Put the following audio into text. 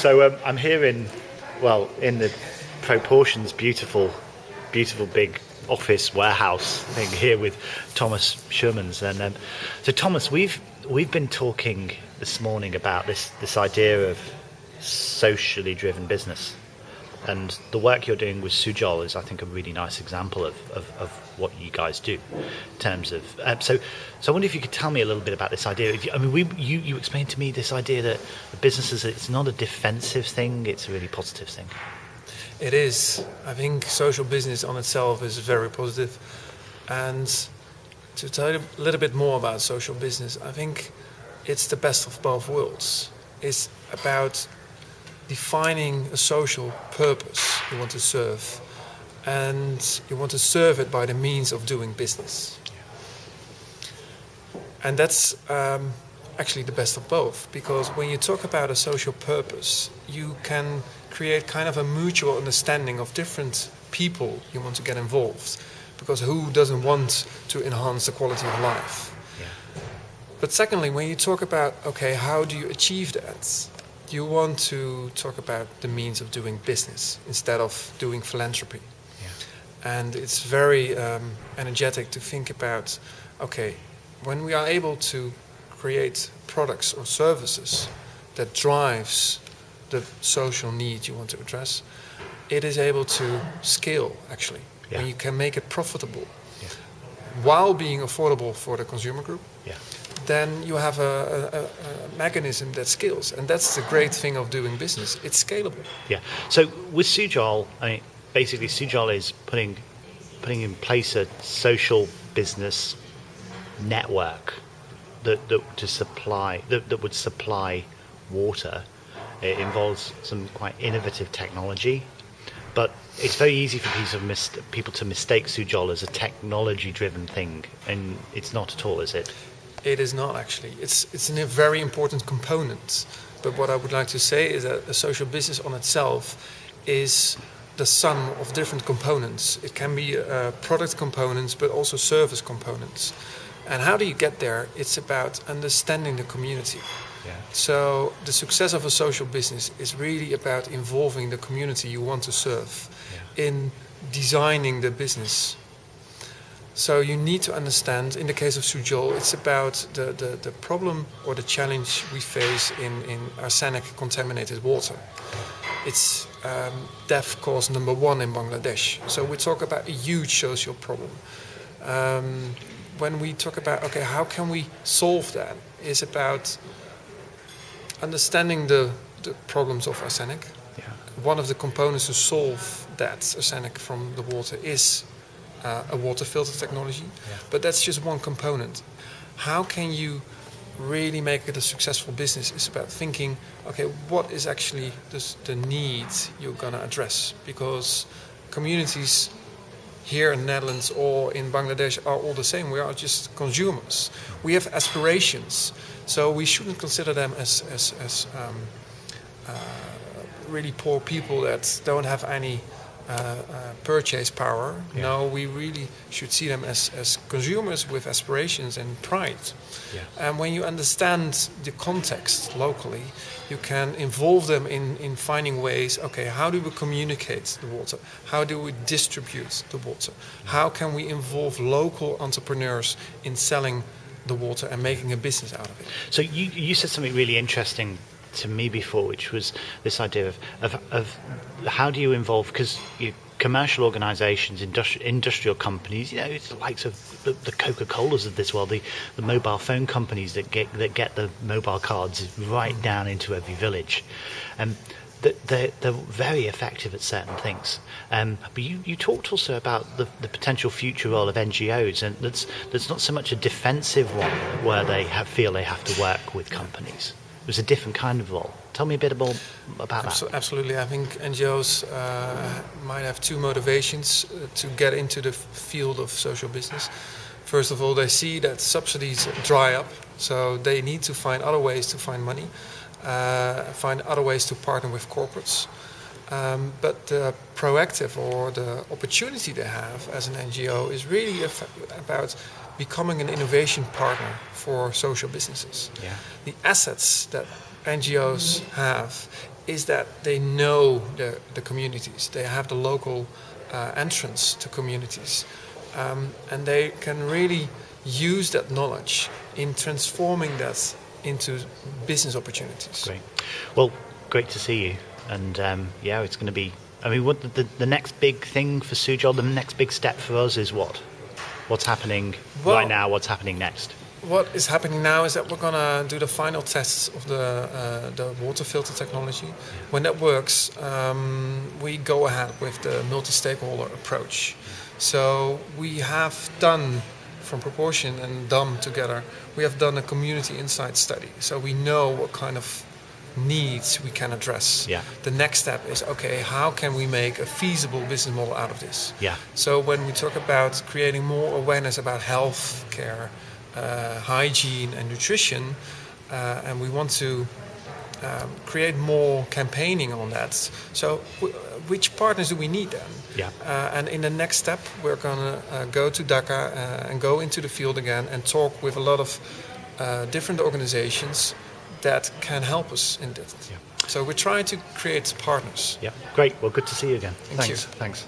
So um, I'm here in, well, in the proportions beautiful, beautiful big office warehouse thing here with Thomas Schuurmans. And um, so Thomas, we've we've been talking this morning about this this idea of socially driven business. And the work you're doing with Sujol is, I think, a really nice example of, of, of what you guys do in terms of. Uh, so, so I wonder if you could tell me a little bit about this idea. I mean, we, you, you explained to me this idea that businesses, it's not a defensive thing, it's a really positive thing. It is. I think social business on itself is very positive. And to tell you a little bit more about social business, I think it's the best of both worlds. It's about defining a social purpose you want to serve and you want to serve it by the means of doing business. And that's um, actually the best of both because when you talk about a social purpose, you can create kind of a mutual understanding of different people you want to get involved because who doesn't want to enhance the quality of life? But secondly, when you talk about, okay, how do you achieve that? You want to talk about the means of doing business instead of doing philanthropy. Yeah. And it's very um, energetic to think about okay, when we are able to create products or services that drives the social need you want to address, it is able to scale actually. Yeah. And you can make it profitable yeah. while being affordable for the consumer group. Yeah then you have a, a, a, mechanism that scales. And that's the great thing of doing business. It's scalable. Yeah. So with Sujol, I mean, basically Sujol is putting putting in place a social business network that, that to supply that, that would supply water. It involves some quite innovative technology, but it's very easy for mis- people to mistake Sujol as a technology-driven thing, and it's not at all, is it? It is not actually. It's it's a very important component. But what I would like to say is that a social business on itself is the sum of different components. It can be uh, product components, but also service components. And how do you get there? It's about understanding the community. Yeah. So the success of a social business is really about involving the community you want to serve yeah. in designing the business so you need to understand, in the case of Sujol, it's about the, the, the problem or the challenge we face in, in arsenic contaminated water. It's um, death cause number one in Bangladesh. So we talk about a huge social problem. Um, when we talk about, okay, how can we solve that, is about understanding the, the problems of arsenic. Yeah. One of the components to solve that arsenic from the water is uh, a water filter technology, yeah. but that's just one component. How can you really make it a successful business is about thinking, okay, what is actually this, the need you're going to address? Because communities here in the Netherlands or in Bangladesh are all the same. We are just consumers. We have aspirations, so we shouldn't consider them as as, as um, uh, really poor people that don't have any Uh, uh, purchase power. Yeah. No, we really should see them as, as consumers with aspirations and pride. Yeah. And when you understand the context locally, you can involve them in, in finding ways okay, how do we communicate the water? How do we distribute the water? How can we involve local entrepreneurs in selling the water and making a business out of it? So, you, you said something really interesting to me before, which was this idea of, of, of how do you involve, because commercial organisations, industri- industrial companies, you know, it's the likes of the, the Coca Colas of this world, the, the mobile phone companies that get that get the mobile cards right down into every village. Um, they're, they're very effective at certain things. Um, but you, you talked also about the, the potential future role of NGOs, and that's, that's not so much a defensive one where they have, feel they have to work with companies was a different kind of role. Tell me a bit more about that. Absolutely. I think NGOs uh, might have two motivations uh, to get into the field of social business. First of all, they see that subsidies dry up, so they need to find other ways to find money, uh, find other ways to partner with corporates. Um, but the proactive or the opportunity they have as an NGO is really about becoming an innovation partner for social businesses. Yeah. The assets that NGOs have is that they know the, the communities. They have the local uh, entrance to communities. Um, and they can really use that knowledge in transforming that into business opportunities. Great. Well, great to see you. And um, yeah, it's going to be. I mean, what the, the next big thing for Sujol, the next big step for us is what? What's happening Well- right now? What's happening next? What is happening now is that we're gonna do the final tests of the uh, the water filter technology. When that works, um, we go ahead with the multi-stakeholder approach. So we have done from proportion and DUM together. We have done a community insight study, so we know what kind of needs we can address. Yeah. The next step is okay, how can we make a feasible business model out of this? Yeah. So when we talk about creating more awareness about health care, uh, hygiene, and nutrition, uh, and we want to um, create more campaigning on that. So w- which partners do we need then? Yeah. Uh, and in the next step, we're gonna uh, go to Dhaka uh, and go into the field again and talk with a lot of uh, different organizations that can help us in this. Yeah. So we're trying to create partners. Yeah. Great. Well, good to see you again. Thank Thanks. you. Thanks.